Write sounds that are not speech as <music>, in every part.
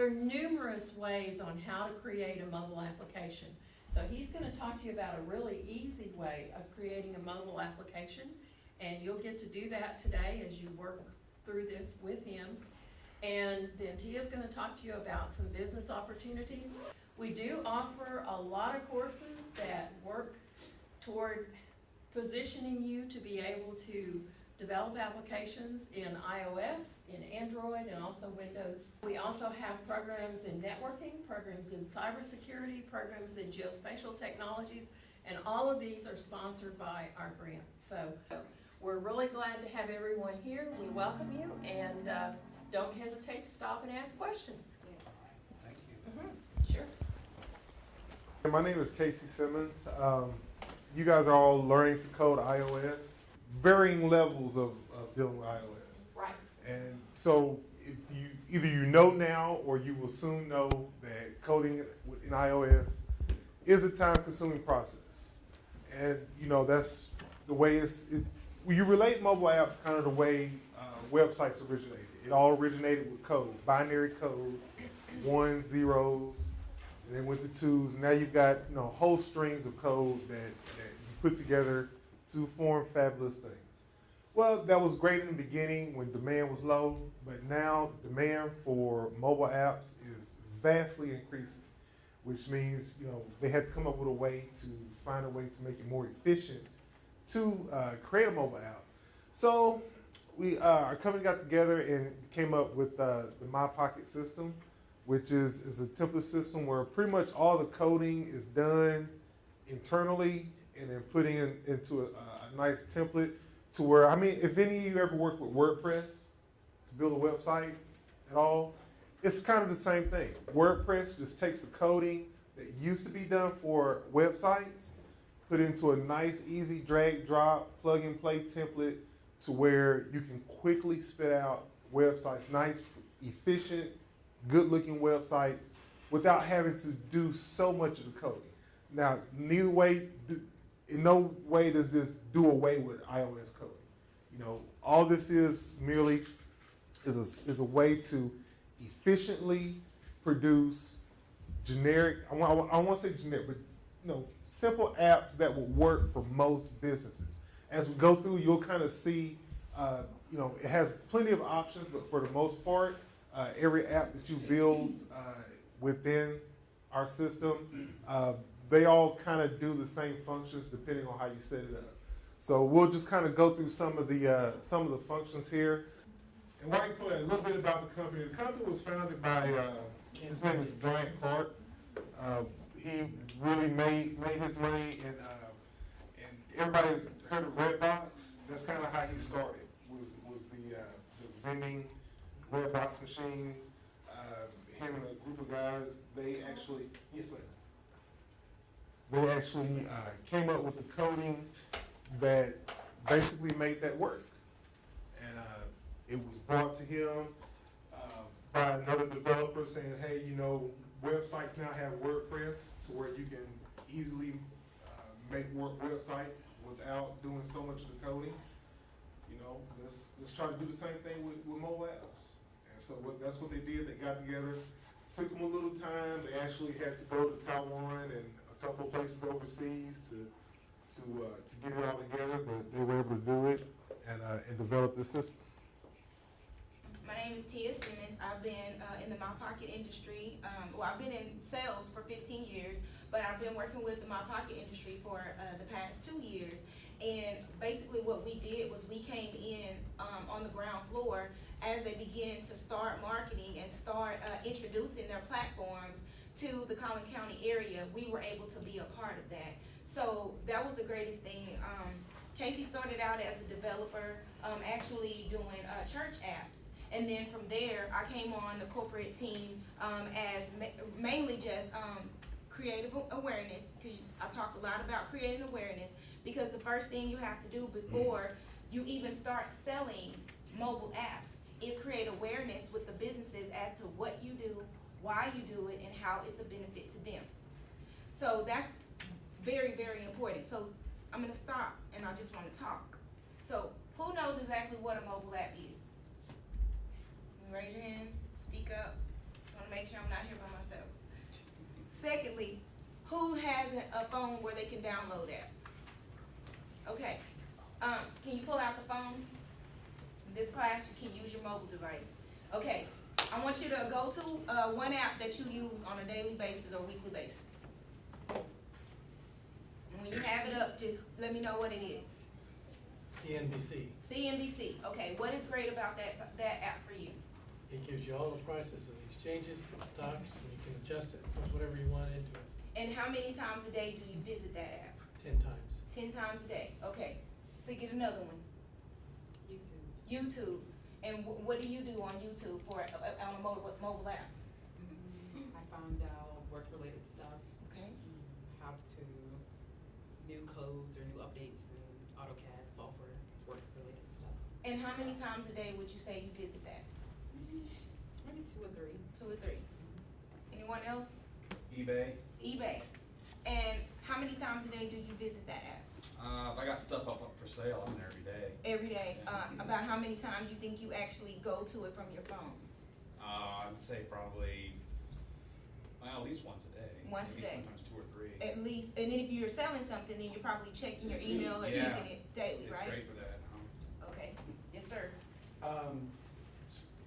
There are numerous ways on how to create a mobile application. So he's gonna talk to you about a really easy way of creating a mobile application. And you'll get to do that today as you work through this with him. And then Tia's gonna talk to you about some business opportunities. We do offer a lot of courses that work toward positioning you to be able to develop applications in iOS, in Android, and also Windows. We also have programs in networking, programs in cybersecurity, programs in geospatial technologies, and all of these are sponsored by our grant. So we're really glad to have everyone here. We welcome you, and uh, don't hesitate to stop and ask questions. Thank you. Mhm, Sure. My name is Casey Simmons. Um, you guys are all learning to code iOS, varying levels of, of dealing with iOS. Right. And so, if you either you know now or you will soon know that coding in iOS is a time-consuming process, and you know that's the way it's. It, when you relate mobile apps, kind of the way uh, websites originated. It all originated with code, binary code, ones, zeros, and then went to twos. Now you've got you know whole strings of code that, that you put together to form fabulous things. Well, that was great in the beginning when demand was low, but now demand for mobile apps is vastly increasing, which means you know they had to come up with a way to find a way to make it more efficient to uh, create a mobile app. So we uh, our company got together and came up with uh, the My Pocket system which is, is a template system where pretty much all the coding is done internally and then putting in, into a, a nice template to where, I mean, if any of you ever work with WordPress to build a website at all, it's kind of the same thing. WordPress just takes the coding that used to be done for websites, put into a nice, easy drag, drop, plug and play template to where you can quickly spit out websites, nice, efficient, good looking websites without having to do so much of the coding. Now, neither way, in no way does this do away with iOS coding. You know, all this is merely is a, is a way to efficiently produce generic, I want, I want to say generic, but you know, simple apps that will work for most businesses. As we go through, you'll kind of see, uh, you know, it has plenty of options, but for the most part, uh, every app that you build uh, within our system, uh, they all kind of do the same functions depending on how you set it up. So we'll just kind of go through some of the uh, some of the functions here. And you a little bit about the company. The company was founded by uh, his name is Bryant Clark. Uh, he really made made his money, and and everybody's heard of Redbox. That's kind of how he started. Was was the the vending red box machines. Uh, him and a group of guys, they actually, yes, ma'am. They actually uh, came up with the coding that basically made that work. And uh, it was brought to him uh, by another developer saying, hey, you know, websites now have WordPress to where you can easily uh, make work websites without doing so much of the coding. You know, let's, let's try to do the same thing with, with mobile apps. And so what, that's what they did. They got together. Took them a little time. They actually had to go to Taiwan and couple places overseas to to uh, to get it all together, but they were able to do it and uh, and develop the system. My name is Tia Simmons. I've been uh, in the My Pocket industry. Um, well, I've been in sales for 15 years, but I've been working with the My Pocket industry for uh, the past two years. And basically, what we did was we came in um, on the ground floor as they begin to start marketing and start uh, introducing their platforms to the Collin County area, we were able to be a part of that. So that was the greatest thing. Um, Casey started out as a developer, um, actually doing uh, church apps. And then from there, I came on the corporate team um, as ma mainly just um, creative awareness, because I talk a lot about creating awareness, because the first thing you have to do before you even start selling mobile apps is create awareness with the businesses as to what you do, why you do it, and how it's a benefit to them. So that's very, very important. So I'm gonna stop and I just wanna talk. So who knows exactly what a mobile app is? Raise your hand, speak up. Just wanna make sure I'm not here by myself. Secondly, who has a phone where they can download apps? Okay, um, can you pull out the phones? In this class, you can use your mobile device. Okay, I want you to go to, uh, one app that you use on a daily basis or weekly basis. And when you have it up, just let me know what it is. CNBC, CNBC, okay, what is great about that, that app for you? it gives you all the prices of the exchanges, the stocks, and you can adjust it, put whatever you want into it, And how many times a day do you visit that app? ten times. Ten times a day, okay. So get another one, YouTube. YouTube. And wh- what do you do on YouTube for, uh, on a mobile, mobile app? Mm-hmm. I found out work-related stuff, Okay, mm-hmm. how to, new codes or new updates in AutoCAD software, work-related stuff. and how many times a day would you say you visit that? Mm-hmm. Maybe two or three. Two or three? Anyone else? eBay, eBay. And how many times a day do you visit that app? Uh, if I got stuff up, up for sale, I'm there every day. Every day, uh, about how many times you think you actually go to it from your phone? Uh, I'd say probably, well, at least once a day. Once a day. Sometimes two or three. At least, and then if you're selling something, then you're probably checking your email or Yeah. checking it daily, It's right? great for that, um, Okay, yes, sir. Um,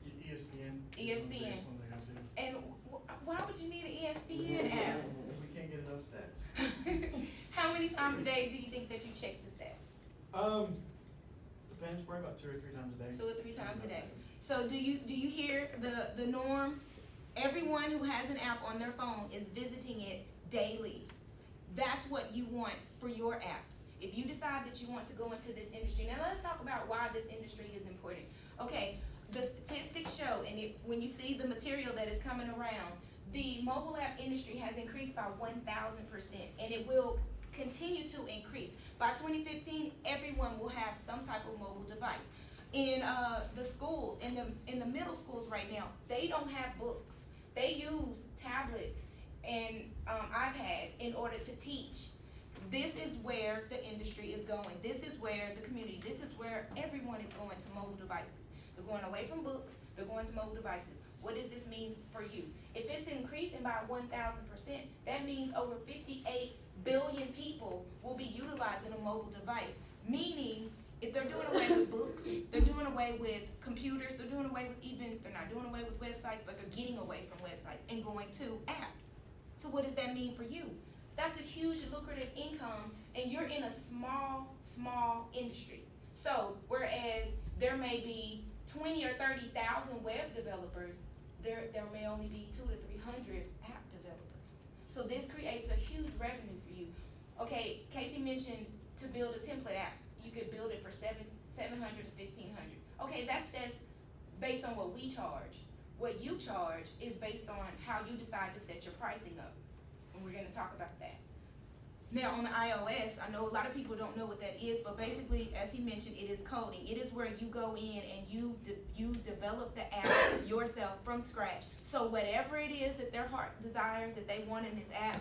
E- ESPN. is one of the ESPN. biggest ones I go to. And wh- why would you need an ESPN app? We can't get enough stats. <laughs> How many times a day do you think that you check the stats? Um, depends, probably about two or three times a day. Two or three times a day. So do you, do you hear the, the norm? Everyone who has an app on their phone is visiting it daily. That's what you want for your apps. If you decide that you want to go into this industry, now let's talk about why this industry is important. Okay, the statistics show, and when you see the material that is coming around, the mobile app industry has increased by one thousand percent, and it will continue to increase. By twenty fifteen, everyone will have some type of mobile device. In, uh, the schools, in the, in the middle schools right now, they don't have books. They use tablets and, um, iPads in order to teach. This is where the industry is going. This is where the community, this is where everyone is going to mobile devices. They're going away from books, they're going to mobile devices. What does this mean for you? If it's increasing by one thousand percent, that means over fifty-eight billion people will be utilizing a mobile device. Meaning, if they're doing away with books, they're doing away with computers, they're doing away with even, they're not doing away with websites, but they're getting away from websites and going to apps. So what does that mean for you? That's a huge lucrative income and you're in a small, small industry. So whereas there may be twenty or thirty thousand web developers, there, there may only be two to three hundred app developers. So this creates a huge revenue. Okay, Casey mentioned to build a template app, you could build it for seven, seven hundred to fifteen hundred. Okay, that's just based on what we charge. What you charge is based on how you decide to set your pricing up. And we're gonna talk about that. Now, on the iOS, I know a lot of people don't know what that is, but basically, as he mentioned, it is coding. It is where you go in and you, de- you develop the app <coughs> yourself from scratch. So whatever it is that their heart desires that they want in this app,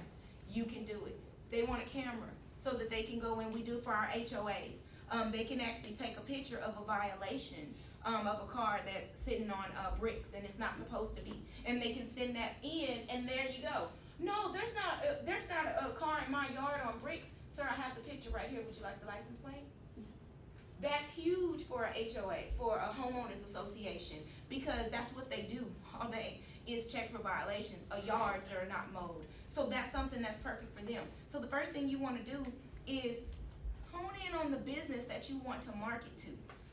you can do it. They want a camera so that they can go in, we do for our HOAs. Um, they can actually take a picture of a violation, um, of a car that's sitting on, uh, bricks and it's not supposed to be. And they can send that in and there you go. No, there's not, uh, there's not a, a car in my yard on bricks. Sir, I have the picture right here. Would you like the license plate? That's huge for a HOA, for a homeowners association, because that's what they do all day, is check for violations, uh, yards that are not mowed. So that's something that's perfect for them. So the first thing you wanna do is hone in on the business that you want to market to.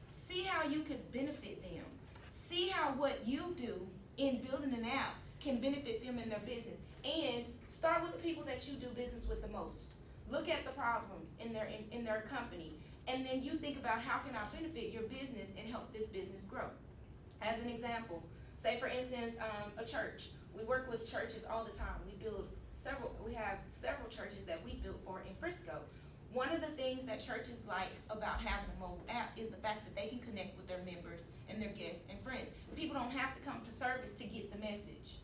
See how you could benefit them. See how what you do in building an app can benefit them in their business. And start with the people that you do business with the most. Look at the problems in their, in, in their company. And then you think about how can I benefit your business and help this business grow. As an example, say for instance, um, a church. We work with churches all the time. We build several, we have several churches that we built for in Frisco. One of the things that churches like about having a mobile app is the fact that they can connect with their members and their guests and friends. People don't have to come to service to get the message.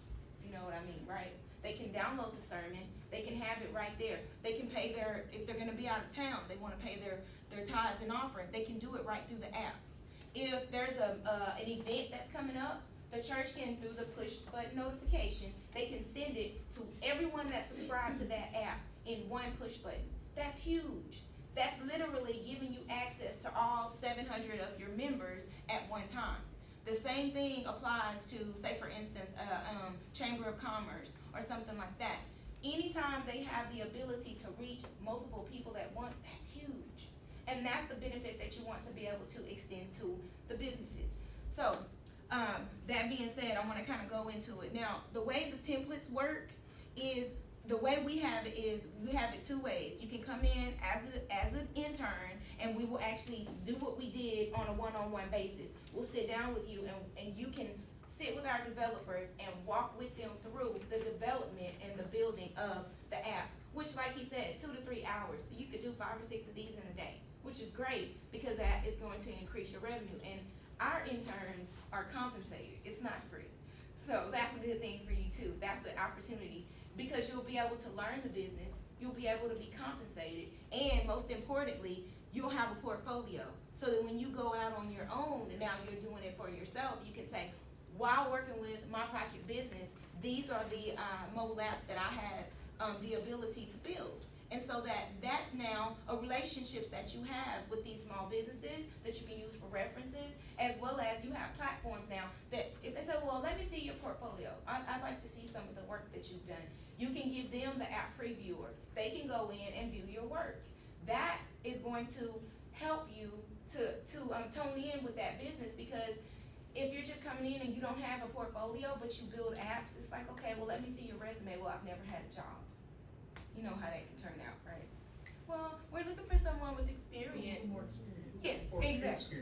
You know what I mean, right? They can download the sermon, they can have it right there. They can pay their, if they're gonna be out of town, they wanna pay their, their tithes and offering, they can do it right through the app. If there's a, uh, an event that's coming up, the church can, through the push button notification, they can send it to everyone that subscribed to that app in one push button. That's huge. That's literally giving you access to all seven hundred of your members at one time. The same thing applies to, say for instance, uh, um, Chamber of Commerce or something like that. Anytime they have the ability to reach multiple people at once, that's huge. And that's the benefit that you want to be able to extend to the businesses. So, um, that being said, I wanna kinda go into it. Now, the way the templates work is, the way we have it is, we have it two ways. You can come in as a, as an intern, and we will actually do what we did on a one-on-one basis. We'll sit down with you and, and you can sit with our developers and walk with them through the development and the building of the app. Which, like he said, two to three hours. So you could do five or six of these in a day, which is great because that is going to increase your revenue. And our interns are compensated. It's not free. So that's a good thing for you too. That's the opportunity because you'll be able to learn the business. You'll be able to be compensated, and most importantly, you'll have a portfolio. So that when you go out on your own and now you're doing it for yourself, you can say, while working with my pocket business, these are the uh, mobile apps that I had um, the ability to build. And so that that's now a relationship that you have with these small businesses that you can use for references, as well as you have platforms now that if they say, well, let me see your portfolio, I, I'd like to see some of the work that you've done. You can give them the app previewer. They can go in and view your work. That is going to help you to, to um, tone in with that business because if you're just coming in and you don't have a portfolio, but you build apps, it's like, okay, well, let me see your resume. Well, I've never had a job. You know how that can turn out, right? Well, we're looking for someone with experience. Yeah, exactly.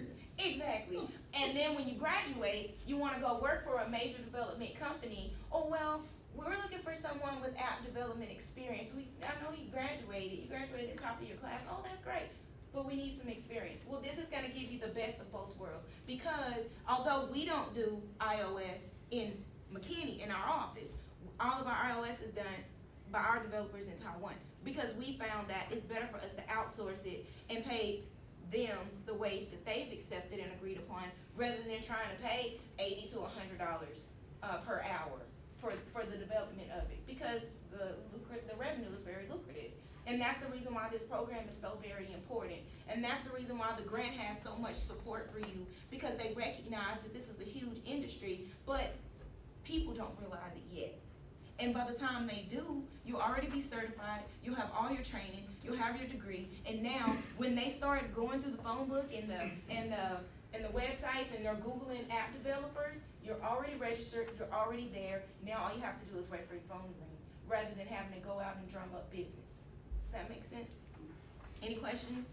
Exactly. And then when you graduate, you wanna go work for a major development company. Oh, well, we're looking for someone with app development experience. We, I know you graduated, you graduated at the top of your class. Oh, that's great. But we need some experience. Well, this is gonna give you the best of both worlds. Because although we don't do iOS in McKinney, in our office, all of our iOS is done by our developers in Taiwan. Because we found that it's better for us to outsource it and pay them the wage that they've accepted and agreed upon, rather than trying to pay eighty to hundred dollars, uh, per hour for, for the development of it, because the the revenue is very lucrative. And that's the reason why this program is so very important, and that's the reason why the grant has so much support for you, because they recognize that this is a huge industry, but people don't realize it yet. And by the time they do, you'll already be certified, you'll have all your training, you'll have your degree, and now, when they start going through the phone book and the, and the, and the websites, and they're Googling app developers, you're already registered, you're already there, now all you have to do is wait for your phone to ring, rather than having to go out and drum up business. Does that make sense? Any questions?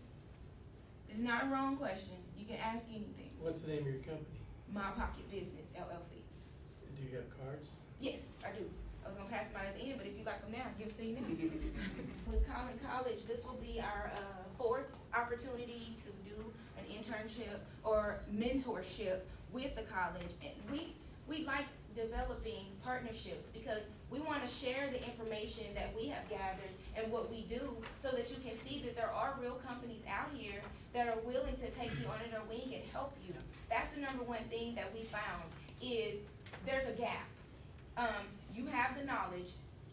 It's not a wrong question, you can ask anything. What's the name of your company? My Pocket Business LLC. Do you have cards? Yes, I do. I was gonna pass them out at the end, but if you like them now, I'll give it to you now. <laughs> With Collin College, this will be our, uh, fourth opportunity to do an internship or mentorship with the college. And we, we like developing partnerships because we wanna share the information that we have gathered and what we do so that you can see that there are real companies out here that are willing to take you under their wing and help you. That's the number one thing that we found is there's a gap um, you have the knowledge,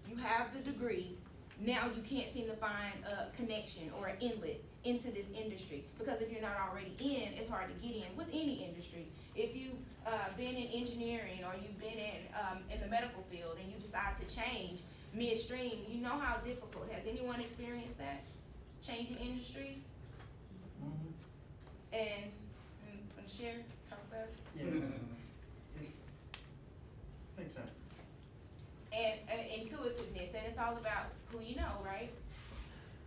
you have the degree, now you can't seem to find a connection or an inlet into this industry. Because if you're not already in, it's hard to get in with any industry. If you've, uh, been in engineering or you've been in, um, in the medical field and you decide to change midstream, you know how difficult. Has anyone experienced that? Changing industries? And, and, and share, talk about it? Yeah. It's, I think so. Intuitiveness, and it's all about who you know, right?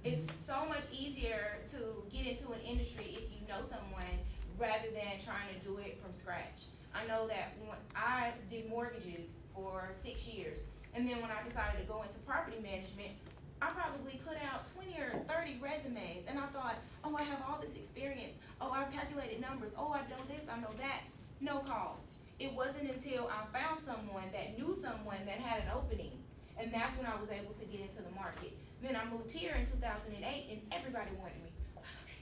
It's mm-hmm. so much easier to get into an industry if you know someone rather than trying to do it from scratch. I know that when I did mortgages for six years, and then when I decided to go into property management, I probably put out twenty or thirty resumes, and I thought, oh, I have all this experience. Oh, I've calculated numbers. Oh, I know this, I know that. No calls. It wasn't until I found someone that knew someone that had an opening, and that's when I was able to get into the market. Then I moved here in two thousand and eight, and everybody wanted me. I was like, okay,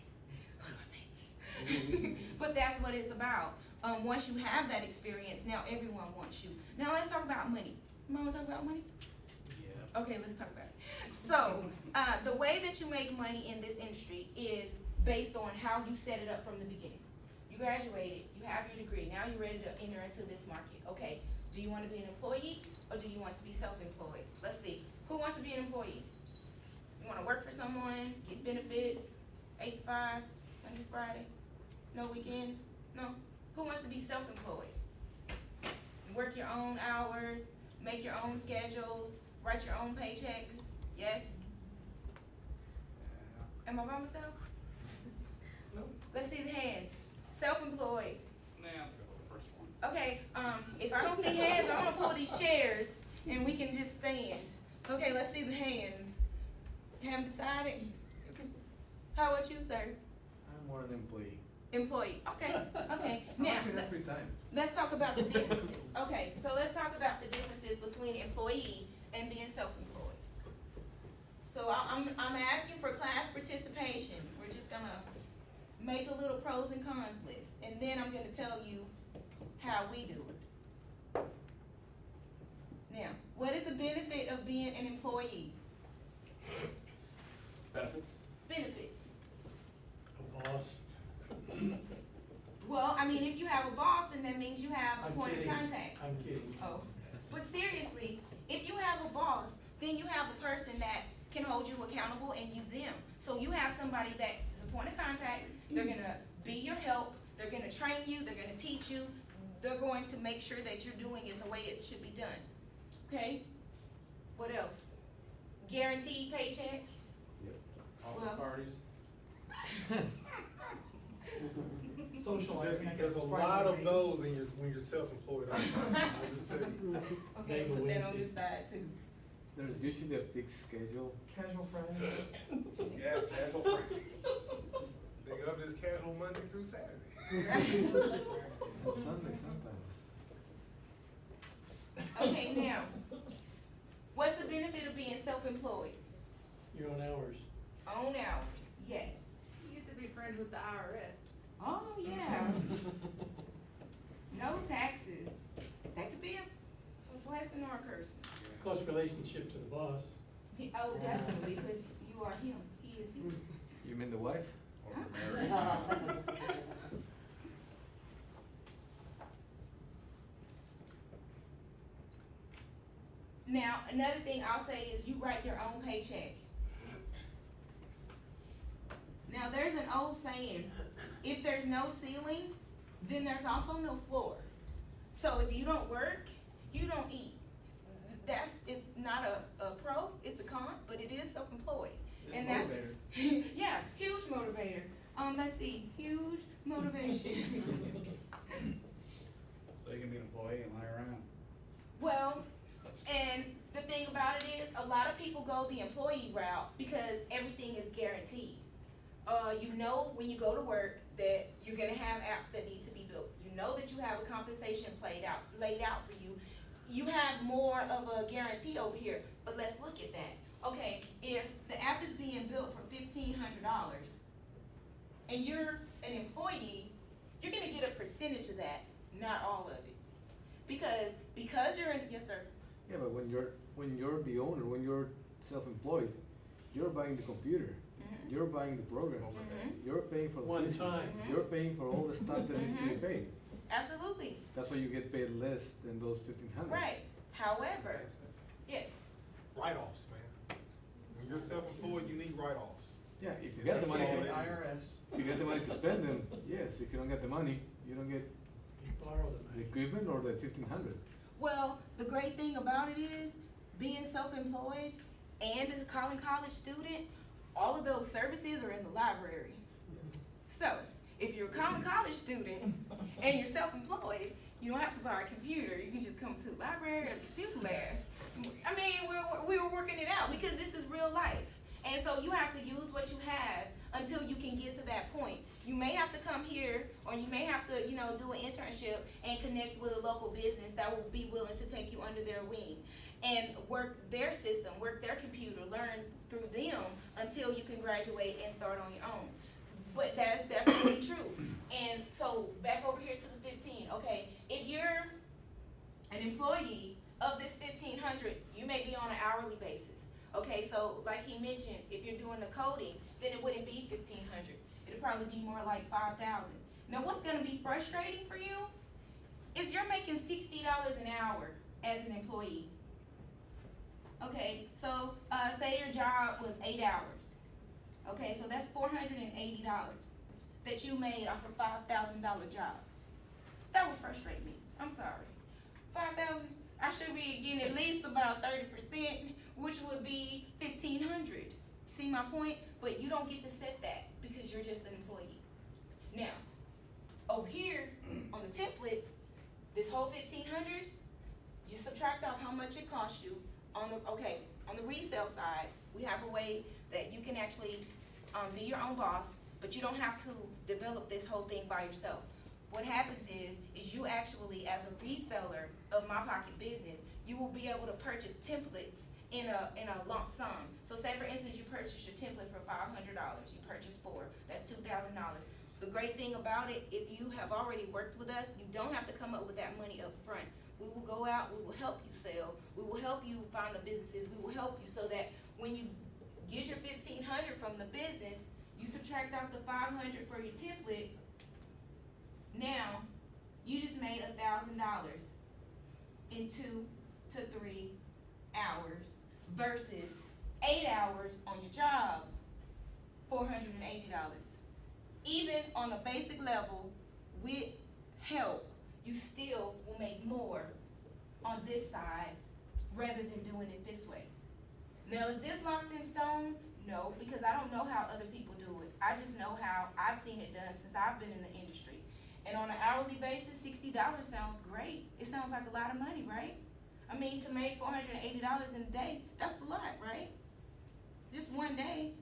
what do I make? <laughs> But that's what it's about. Um, once you have that experience, now everyone wants you. Now let's talk about money. You wanna talk about money? Yeah. Okay, let's talk about it. So, uh, the way that you make money in this industry is based on how you set it up from the beginning. You graduated, you have your degree, now you're ready to enter into this market. Okay, do you want to be an employee or do you want to be self-employed? Let's see, who wants to be an employee? You want to work for someone, get benefits, eight to five, Monday to Friday, no weekends? No. Who wants to be self-employed? Work your own hours, make your own schedules, write your own paychecks. Yes? Am I by myself? No. Let's see the hands. Self-employed. Nah, I'll go with the first one. Okay, um, if I don't see hands, I'm gonna pull these chairs and we can just stand. Okay, let's see the hands. Haven't decided? How about you, sir? I'm more an employee. Employee. Okay, okay. <laughs> Now, every time. let's talk about the <laughs> differences. Okay, so let's talk about the differences between employee and being self-employed. So I- I'm, I'm asking for class participation. We're just gonna make a little pros and cons list, and then I'm gonna tell you how we do it. Now, what is the benefit of being an employee? Benefits? Benefits. A boss. Well, I mean, if you have a boss, then that means you have a I'm point of kidding. contact. I'm kidding. Oh, but seriously, if you have a boss, then you have a person that can hold you accountable and you them. So you have somebody that is a point of contact, they're gonna be your help, they're gonna train you, they're gonna teach you, they're going to make sure that you're doing it the way it should be done. Okay? What else? Guaranteed paycheck? Yep. All Well- parties. <laughs> Social There's, I there's a lot of those in your, when you're self-employed. I'll I'll just <laughs> tell you. Okay, Neighbor put that on Wednesday. this side too. There's usually a fixed schedule. Casual Friday. Yeah, <laughs> casual free. They up this casual Monday through Saturday. And Sunday sometimes. Okay, now, what's the benefit of being self-employed? Your own hours. Own hours, yes. You have to be friends with the IRS. Oh, yeah. No taxes. That could be a, a blessing or a curse. Close relationship to the boss. He- Oh, definitely, because you are him, he is you. You mean the wife? Or Huh? married. <laughs> Now, another thing I'll say is you write your own paycheck. Now, there's an old saying, if there's no ceiling, then there's also no floor. So if you don't work, you don't eat. That's, it's not a, a pro, it's a con, but it is self-employed. And that's, Motivator. <laughs> yeah, huge motivator. Um, let's see, huge motivation. <laughs> So you can be an employee and lie around. Well, and the thing about it is, a lot of people go the employee route because everything is guaranteed. Uh, you know when you go to work that you're gonna have apps that need to be built. You know that you have a compensation played out, laid out for you. You have more of a guarantee over here, but let's look at that. Okay, if the app is being built for fifteen hundred dollars and you're an employee, you're gonna get a percentage of that, not all of it. Because, because you're in, yes, sir. Yeah, but when you're, when you're the owner, when you're self-employed, you're buying the computer, Mhm. you're buying the program, Mhm. you're paying for the. One physical, time. Mhm. You're paying for all the stuff that needs to be Mhm. paid. Absolutely, That's why you get paid less than those fifteen hundred. right. However, yes, Write-offs, man. When you're self-employed, you need write-offs. Yeah, if you get That's the money, called to- IRS. if you get the money to spend them, yes, if you don't get the money, you don't get You borrow the the money. equipment or the fifteen hundred. Well, the great thing about it is, being self-employed and a Collin College student, all of those services are in the library. So, if you're a Collin College student and you're self-employed, you don't have to buy a computer, you can just come to the library or the computer lab. I mean, we're, we were working it out because this is real life. And so you have to use what you have until you can get to that point. You may have to come here or you may have to, you know, do an internship and connect with a local business that will be willing to take you under their wing and work their system, work their computer, learn through them until you can graduate and start on your own. but that's definitely <coughs> true. And so back over here to the fifteen, okay, if you're an employee of this fifteen hundred, you may be on an hourly basis. Okay, so like he mentioned, if you're doing the coding, then it wouldn't be fifteen hundred. It'd probably be more like five thousand. Now, what's gonna be frustrating for you is you're making sixty dollars an hour as an employee. Okay, so, uh, say your job was eight hours. Okay, so that's four hundred and eighty dollars that you made off a five thousand dollar job. That would frustrate me. I'm sorry. Five thousand, I should be getting at least about thirty percent, which would be fifteen hundred. See my point? But you don't get to set that because you're just an employee. Now, over here on the template, this whole fifteen hundred, you subtract off how much it costs you. On the, okay, on the resale side, we have a way that you can actually, um, be your own boss, but you don't have to develop this whole thing by yourself. What happens is, is you actually, as a reseller of My Pocket Business, you will be able to purchase templates in a, in a lump sum. So say for instance, you purchase your template for five hundred dollars, you purchase four, that's two thousand dollars. The great thing about it, if you have already worked with us, you don't have to come up with that money up front. We will go out, we will help you sell, we will help you find the businesses, we will help you so that when you get your fifteen hundred from the business, you subtract out the five hundred for your template. Now, you just made a thousand dollars in two to three hours versus eight hours on your job, four hundred and eighty dollars. Even on a basic level, with help, you still will make more on this side rather than doing it this way. Now, is this locked in stone? No, because I don't know how other people do it. I just know how I've seen it done since I've been in the industry. And on an hourly basis, sixty dollars sounds great. It sounds like a lot of money, right? I mean, to make four hundred and eighty dollars in a day, that's a lot, right? Just one day.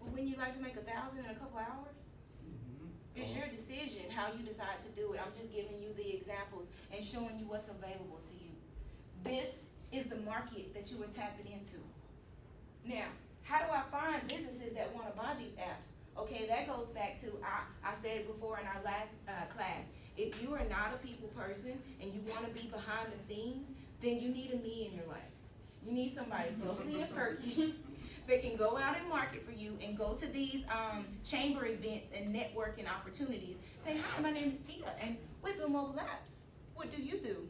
But when you like to make a thousand in a couple hours? It's your decision how you decide to do it. I'm just giving you the examples and showing you what's available to you. This is the market that you are tapping into. Now, how do I find businesses that wanna buy these apps? Okay, that goes back to, I, I said before in our last, uh, class, if you are not a people person and you want to be behind the scenes, then you need a me in your life. You need somebody bubbly and perky <laughs> that can go out and market for you and go to these um, chamber events and networking opportunities. Say, hi, my name is Tia, and we build mobile apps. What do you do?